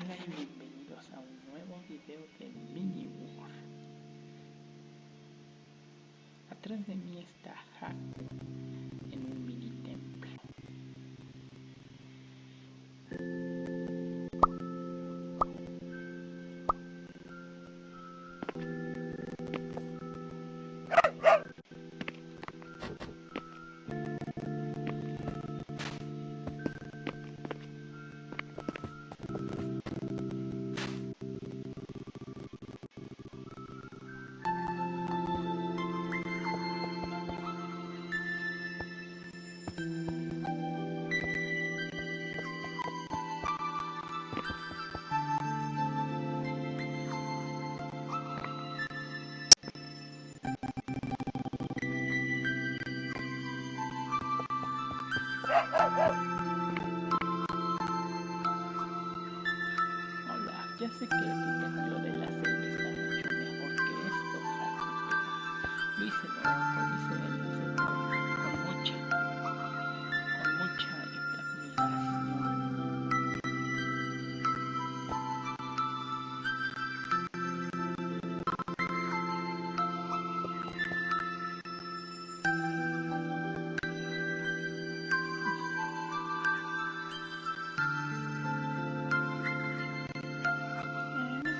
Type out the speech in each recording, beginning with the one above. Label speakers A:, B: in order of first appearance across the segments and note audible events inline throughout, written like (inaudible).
A: Hola y bienvenidos a un nuevo video de Mini War. Atrás de mí está Haku Sé que tu templo de la selva está mucho mejor que esto, Haku, pero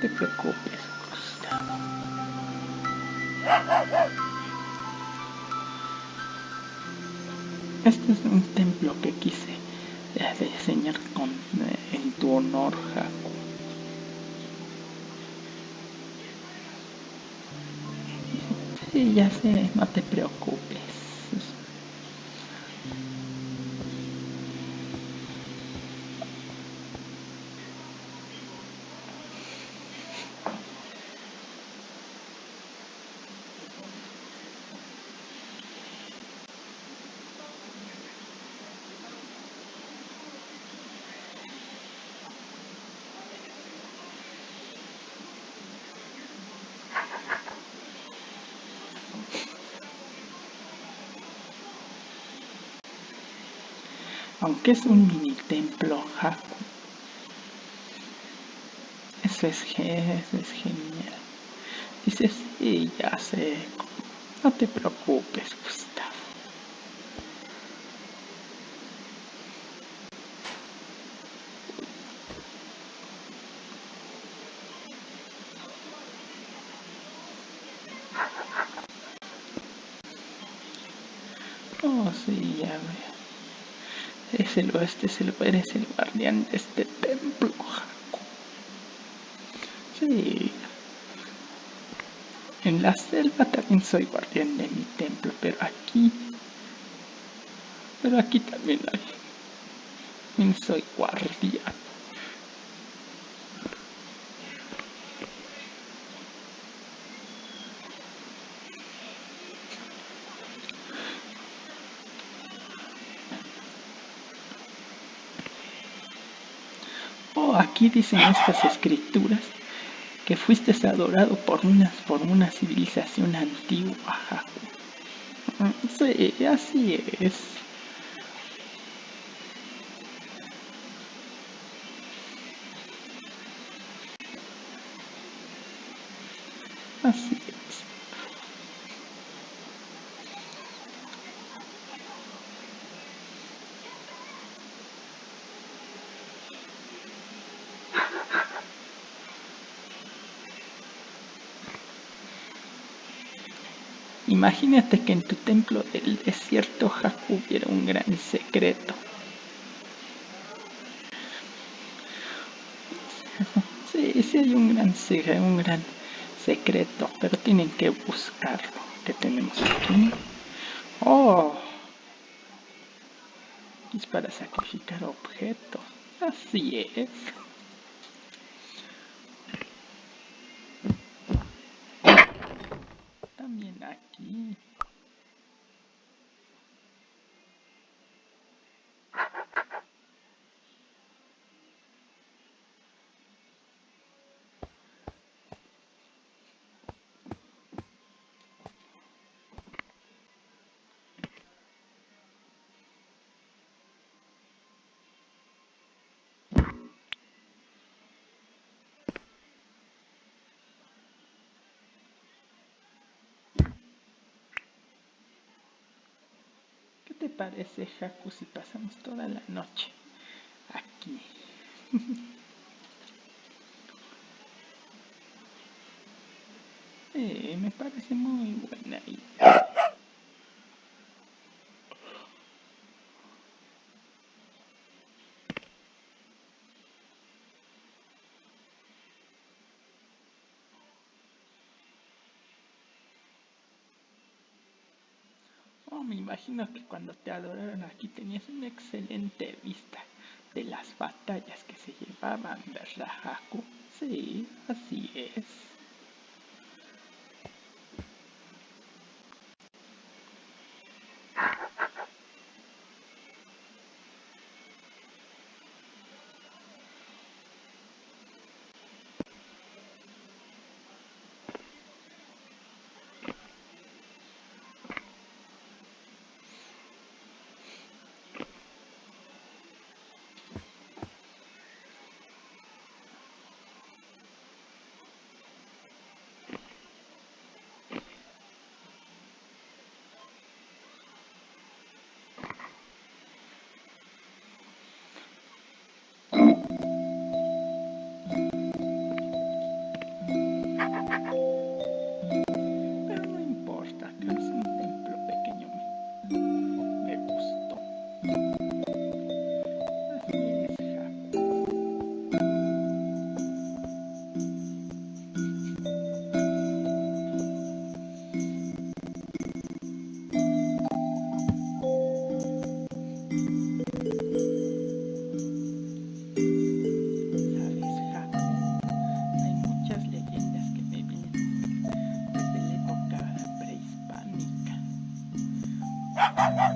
A: te preocupes, Gustavo. Este es un templo que quise eh, diseñar eh, en tu honor, Haku. Sí, ya sé, no te preocupes. Aunque es un mini templo, Haku. Eso es, genial. Dices, sí, ya sé. No te preocupes, Gustavo. Oh, sí, ya veo. Es el oeste, eres el guardián de este templo, Haku. Sí. En la selva también soy guardián de mi templo, pero aquí... Pero aquí también hay... También soy guardián. Oh, aquí dicen estas escrituras que fuiste adorado por una, por una civilización antigua. Mm, Sí, así es. Así es. Imagínate que en tu templo del desierto Haku hubiera un gran secreto. (laughs) Sí, sí hay un gran, se- un gran secreto, pero tienen que buscarlo. ¿Qué tenemos aquí? Oh, es para sacrificar objetos. Así es. También aquí. Parece, si pasamos toda la noche aquí? (laughs) eh, me parece muy buena idea. Me imagino que cuando te adoraron aquí tenías una excelente vista de las batallas que se llevaban, ¿verdad, Haku? Sí, así es. Ha ha ha!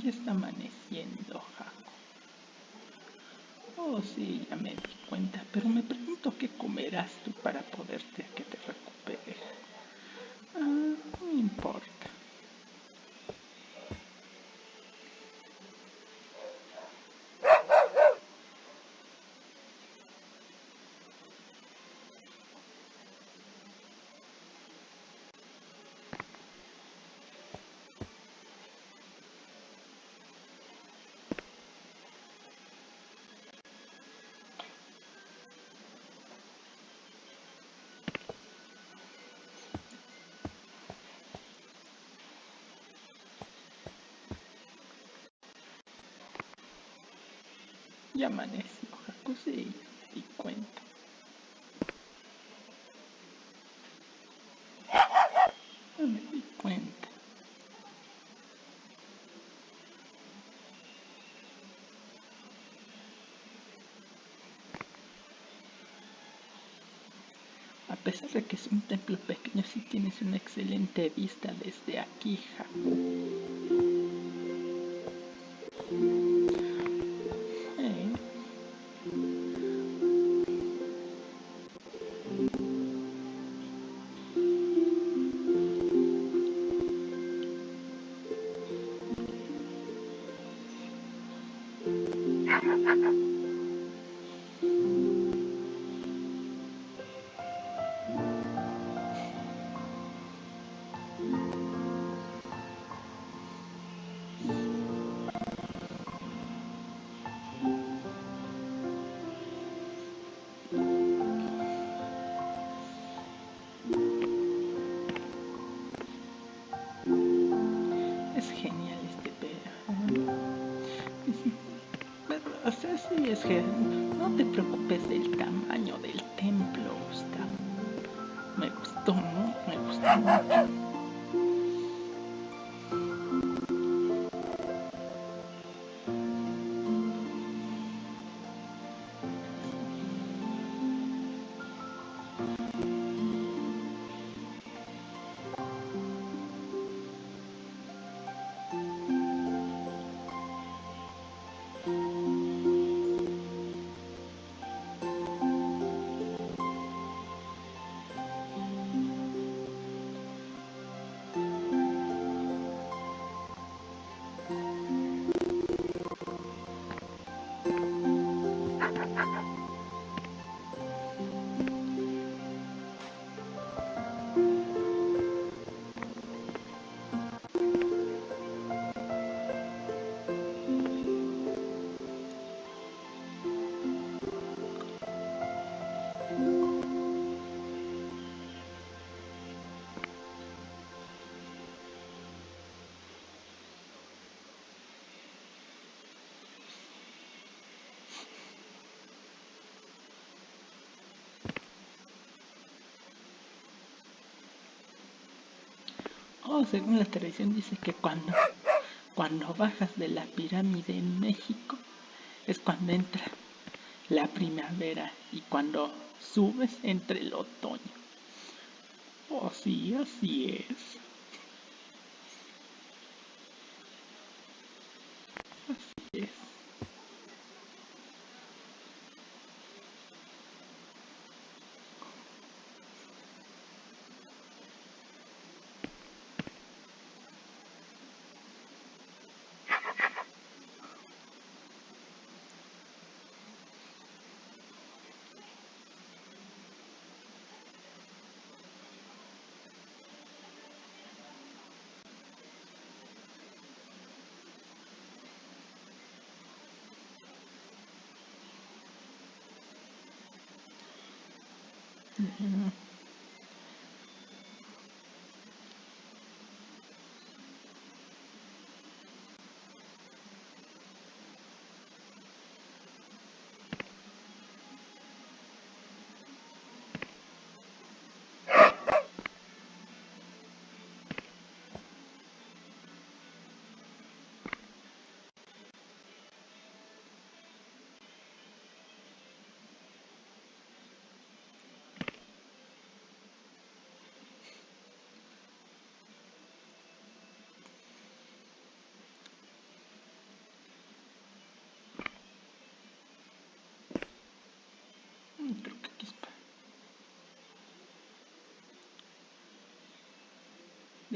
A: Ya está amaneciendo, Jaco. Oh, sí, ya me di cuenta, pero me pregunto qué comerás tú para poderte que te recuperes. Ah, no importa. Ya amaneció, Jaco, sí, y cuenta. No me di cuenta. A pesar de que es un templo pequeño, sí tienes una excelente vista desde aquí, Jaco. Pero, o sea, sí es que no te preocupes del tamaño del templo, Gustavo. Me gustó, ¿no? Me gustó mucho. Oh, según la tradición dice que cuando, cuando bajas de la pirámide en México es cuando entra la primavera y cuando subes entra el otoño. Oh, sí, así es. Mm-hmm.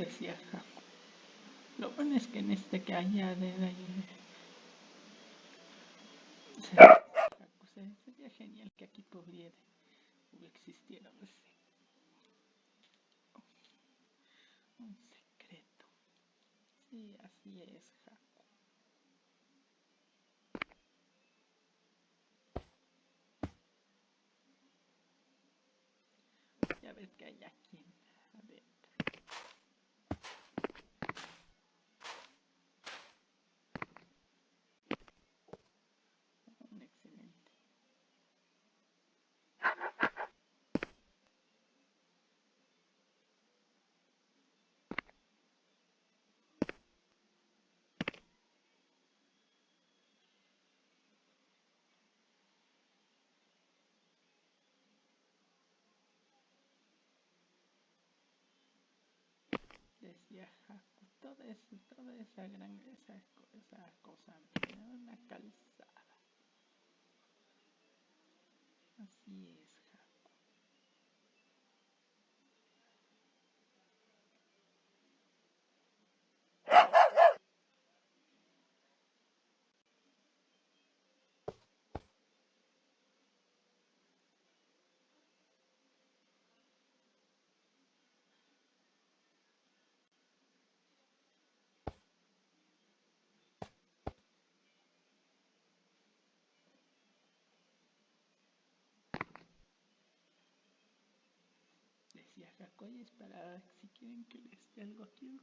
A: Decía Jaco. Lo bueno es que en este que haya de ahí... Sería genial que aquí pudiera existiera un secreto. Sí, así es, Jaco. Ya ves que hay aquí adentro. Un excelente. Jaco, toda, esa, toda esa gran, esa, esa cosa, una calzada. Así es, Jaco. Decía Jaco, y esperar si quieren que les dé algo aquí.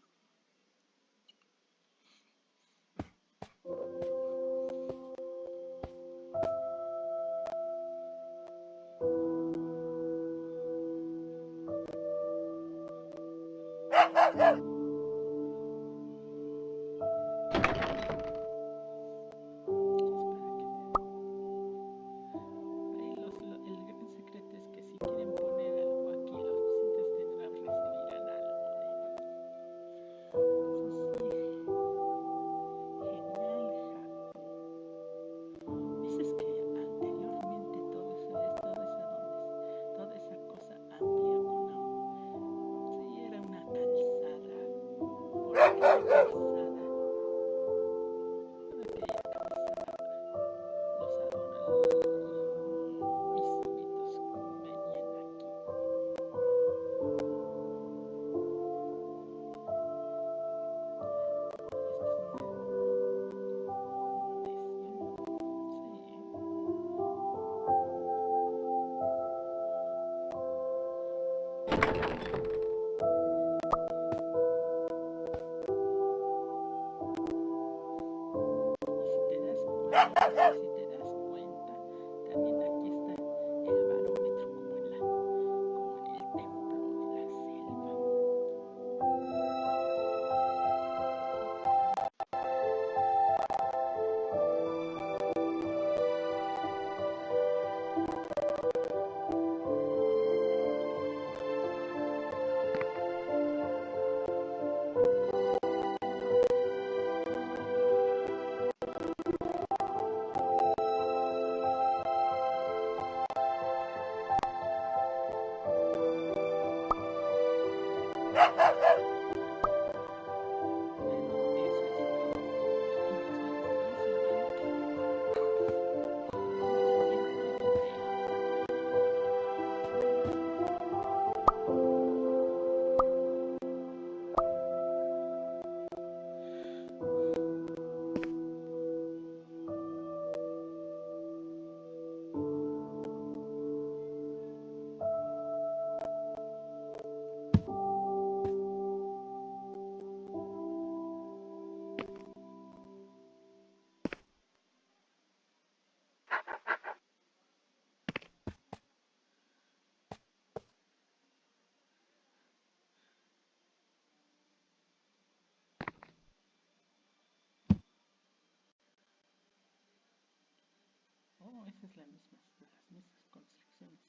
A: Oh, esa es la misma, las mismas construcciones